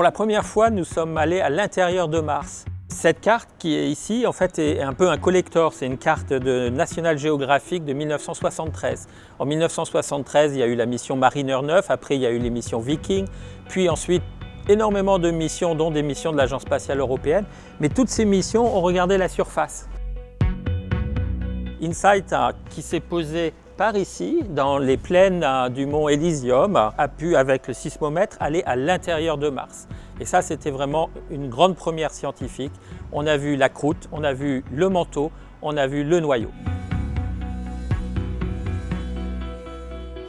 Pour la première fois, nous sommes allés à l'intérieur de Mars. Cette carte qui est ici, en fait, est un peu un collector. C'est une carte de National Geographic de 1973. En 1973, il y a eu la mission Mariner 9, après il y a eu les missions Viking, puis ensuite énormément de missions, dont des missions de l'Agence spatiale européenne. Mais toutes ces missions ont regardé la surface. InSight, qui s'est posé par ici, dans les plaines du mont Elysium, a pu, avec le sismomètre, aller à l'intérieur de Mars. Et ça, c'était vraiment une grande première scientifique. On a vu la croûte, on a vu le manteau, on a vu le noyau.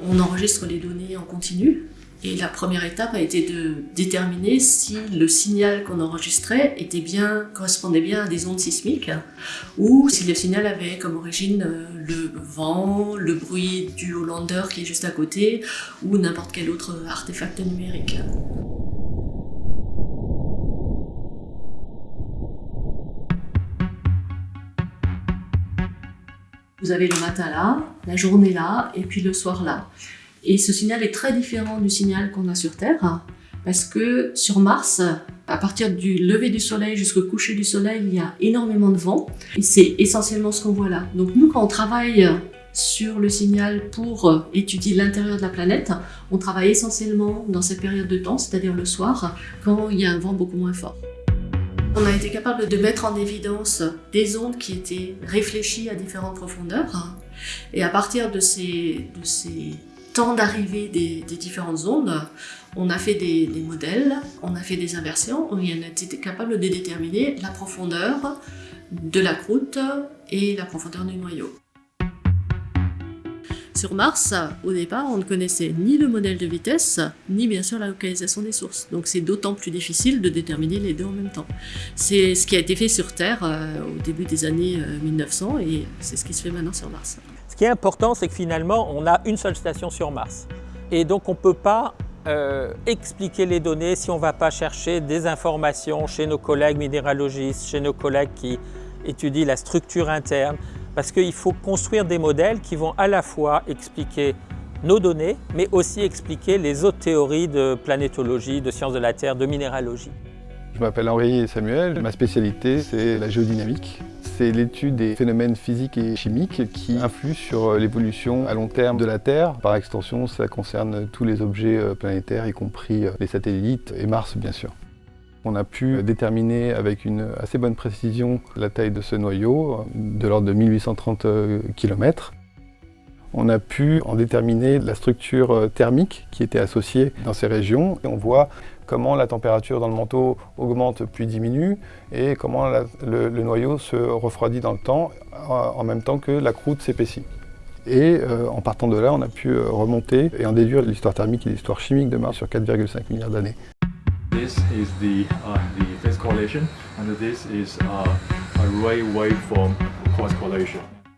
On enregistre les données en continu et la première étape a été de déterminer si le signal qu'on enregistrait correspondait bien à des ondes sismiques ou si le signal avait comme origine euh, le vent, le bruit du Hollander qui est juste à côté ou n'importe quel autre artefact numérique. Vous avez le matin là, la journée là, et puis le soir là. Et ce signal est très différent du signal qu'on a sur Terre, parce que sur Mars, à partir du lever du soleil jusqu'au coucher du soleil, il y a énormément de vent, c'est essentiellement ce qu'on voit là. Donc nous, quand on travaille sur le signal pour étudier l'intérieur de la planète, on travaille essentiellement dans cette période de temps, c'est-à-dire le soir, quand il y a un vent beaucoup moins fort. On a été capable de mettre en évidence des ondes qui étaient réfléchies à différentes profondeurs. Et à partir de ces, temps d'arrivée des, différentes ondes, on a fait des, des, modèles, on a fait des inversions, on a été capable de déterminer la profondeur de la croûte et la profondeur du noyau. Sur Mars, au départ, on ne connaissait ni le modèle de vitesse, ni bien sûr la localisation des sources. Donc c'est d'autant plus difficile de déterminer les deux en même temps. C'est ce qui a été fait sur Terre euh, au début des années 1900 euh, et c'est ce qui se fait maintenant sur Mars. Ce qui est important, c'est que finalement, on a une seule station sur Mars. Et donc on ne peut pas euh, expliquer les données si on ne va pas chercher des informations chez nos collègues minéralogistes, chez nos collègues qui étudient la structure interne, parce qu'il faut construire des modèles qui vont à la fois expliquer nos données, mais aussi expliquer les autres théories de planétologie, de sciences de la Terre, de minéralogie. Je m'appelle Henri Samuel, ma spécialité c'est la géodynamique. C'est l'étude des phénomènes physiques et chimiques qui influent sur l'évolution à long terme de la Terre. Par extension, ça concerne tous les objets euh, planétaires, y compris euh, les satellites et Mars bien sûr. On a pu déterminer avec une assez bonne précision la taille de ce noyau, de l'ordre de 1830 km. On a pu en déterminer la structure euh, thermique qui était associée dans ces régions. On voit comment la température dans le manteau augmente puis diminue et comment le, noyau se refroidit dans le temps en même temps que la croûte s'épaissit. Et euh, en partant de là, on a pu euh, remonter et en déduire l'histoire thermique et l'histoire chimique de Mars sur 4,5 milliards d'années. This is the, uh, phase correlation and this is uh, a.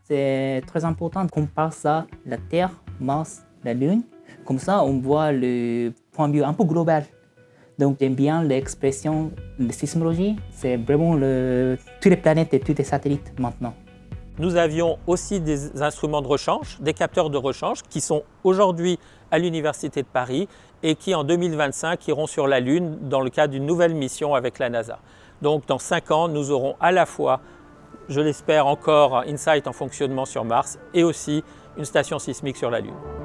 C'est très important qu'on compare ça, la Terre, Mars, la Lune. Comme ça, on voit le point de vue un peu global. Donc j'aime bien l'expression de sismologie. C'est vraiment toutes les planètes et tous les satellites maintenant. Nous avions aussi des instruments de rechange, des capteurs de rechange qui sont aujourd'hui à l'Université de Paris et qui en 2025 iront sur la Lune dans le cadre d'une nouvelle mission avec la NASA. Donc dans 5 ans, nous aurons à la fois, je l'espère encore, InSight en fonctionnement sur Mars et aussi une station sismique sur la Lune.